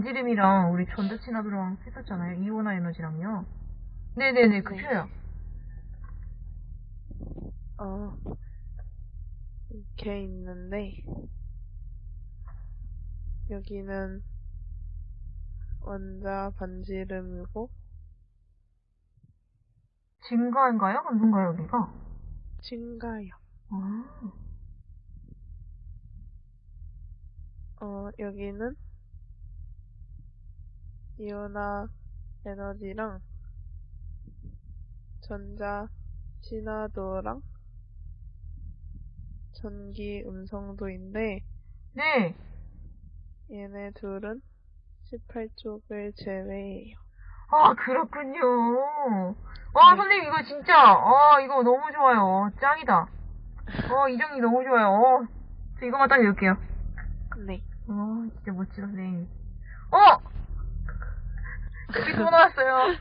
엔지름이랑 우리 전자친화도랑 했었잖아요. 이온화 에너지랑요. 네네네, 그 네. 표요. 어, 이렇게 있는데, 여기는 원자 반지름이고, 증가인가요? 감소인가요, 여기가? 증가요. 아, 어, 여기는 이온화 에너지랑 전자 친화도랑 전기 음성도인데 네. 얘네 둘은 18쪽을 제외해요. 아, 그렇군요. 와, 네. 선생님, 이거 진짜, 아, 이거 너무 좋아요. 짱이다. 어, 이 정리 너무 좋아요. 어, 저 이거만 딱 읽을게요. 네. 어, 진짜 멋지다, 선생님. 어! 여기 또 나왔어요.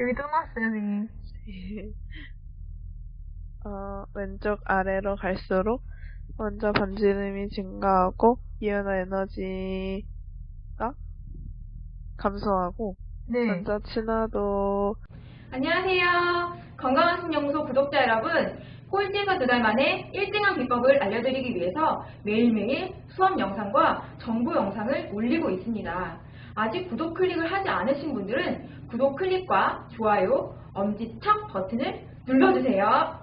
여기 또 나왔어요, 선생님. 어, 왼쪽 아래로 갈수록 원자 반지름이 증가하고 이온화 에너지가 감소하고 네. 전자 친화도 안녕하세요. 건강한 신연구소 구독자 여러분. 꼴찌에서 두 달 만에 1등한 비법을 알려드리기 위해서 매일매일 수업 영상과 정보 영상을 올리고 있습니다. 아직 구독 클릭을 하지 않으신 분들은 구독 클릭과 좋아요, 엄지척 버튼을 눌러주세요.